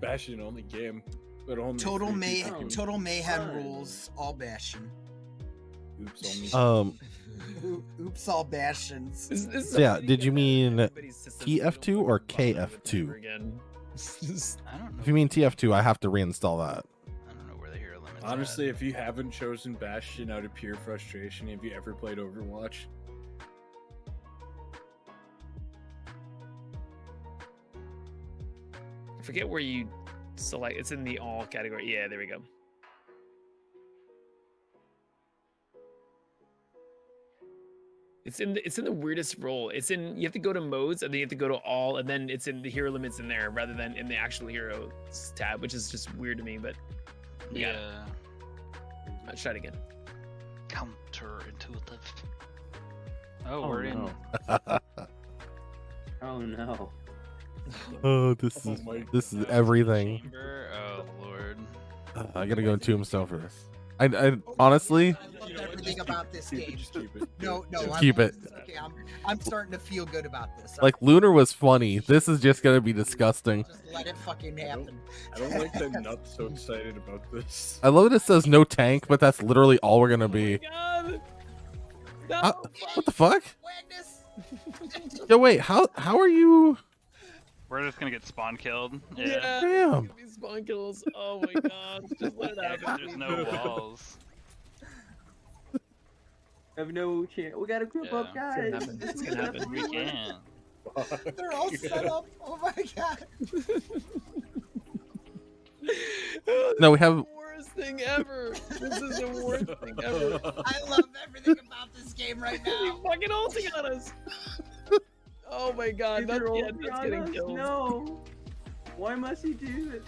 Bastion only game. But only Total may people total mayhem Fun. rules. All Bastion. Oops, only. Um, Oops, all Bastions. This, this is So, yeah, did you mean TF2 or fucking bother with KF2? Again. I don't know. if you mean TF2, I have to reinstall that. I don't know where the hero limits. Honestly, at. if you haven't chosen Bastion out of pure frustration, have you ever played Overwatch? Forget where you select. It's in the all category. Yeah, there we go. It's in the, it's in the weirdest role. It's in you have to go to modes and then you have to go to all and then it's in the hero limits in there rather than in the actual heroes tab, which is just weird to me. But we got it. yeah, let's try it again. counterintuitive. Oh, Oh, we're in. Oh no. Oh, this Oh is my this is everything. Chamber? Oh lord. Uh, I gotta go in Tombstone for this. I, I honestly, I love everything about this game. just keep it. No, no, Just I'm, keep it. Okay, I'm, I'm starting to feel good about this. like Lunar was funny. This is just gonna be disgusting. just let it fucking happen. I don't like that Nut's so excited about this. I love that it says no tank, but that's literally all we're gonna be. Oh my god! No, Uh. What the fuck? Yo, wait. How how are you? We're just gonna get spawn killed. Yeah. Yeah. Damn. Give me spawn kills. Oh my god! Just let it happen. there's no walls. I have no chance. We gotta group up, Yeah. guys. happen. It's gonna happen. We can. They're all set up. Oh my god. No, we have- The worst thing ever. This is the worst thing ever. I love everything about this game right He's now. fucking ulting on us. Oh my god, Is that's, there yeah, that's getting us? killed. No. Why must he do it?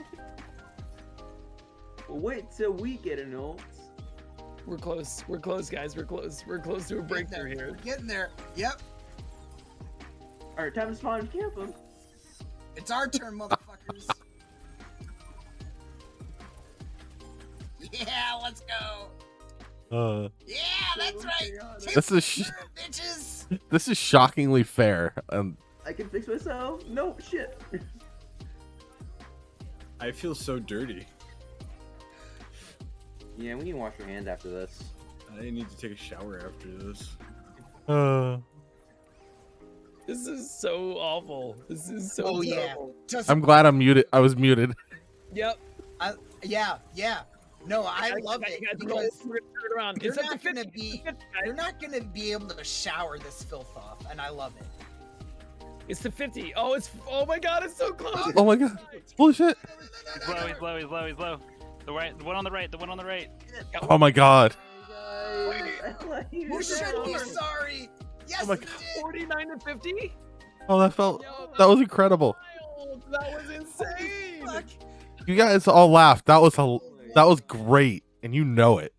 Wait till we get an ult. We're close. We're close, guys. We're close. We're close to a breakthrough here. We're here. getting there. Yep. Alright, time to spawn and camp him. It's our turn, motherfuckers. Yeah, let's go. Uh, Yeah, that's right. this is sh- bitches. this is shockingly fair. Um, I can fix myself. No, shit. I feel so dirty. Yeah, we need to wash our hands after this. I need to take a shower after this. uh, This is so awful. This is so Oh, yeah. Just, I'm glad I'm muted. I was muted. Yep. I, yeah, yeah. No, I Guys, love guys, it guys, because turn it around. you're It's not gonna be- it's 50, guys. you're not gonna be able to shower this filth off, and I love it. It's the 50. Oh, it's oh my god, it's so close. Oh my god. Holy shit. He's low. He's low. He's low. He's low. The right. The one on the right. The one on the right. Oh my god. You should be sorry. Yes, Oh my God. 49 to 50? Oh, that felt Yo, that was incredible. wild. That was insane. You guys all laughed. That was a that was great, and you know it.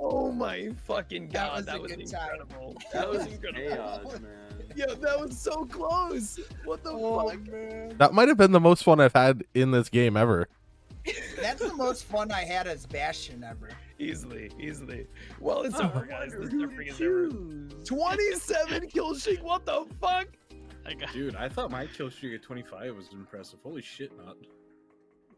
Oh my fucking That god, was that was, good time. incredible. That was incredible. Chaos, man. Yo, that was so close. What the Oh, fuck? man. That might have been the most fun I've had in this game ever. That's the most fun I had as Bastion ever. Easily, easily. Well, it's I over, guys. This who to suffering is over. choose. 27 kill streak. What the fuck? I got. Dude, I thought my kill streak at 25 was impressive. Holy shit, not.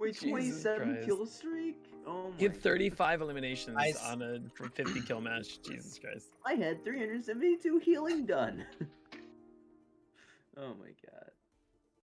Wait, Jesus 27 Christ. kill streak? Oh my. He had 35 eliminations Nice. on a 50 kill match. Jesus Christ. I had 372 healing done. oh my god.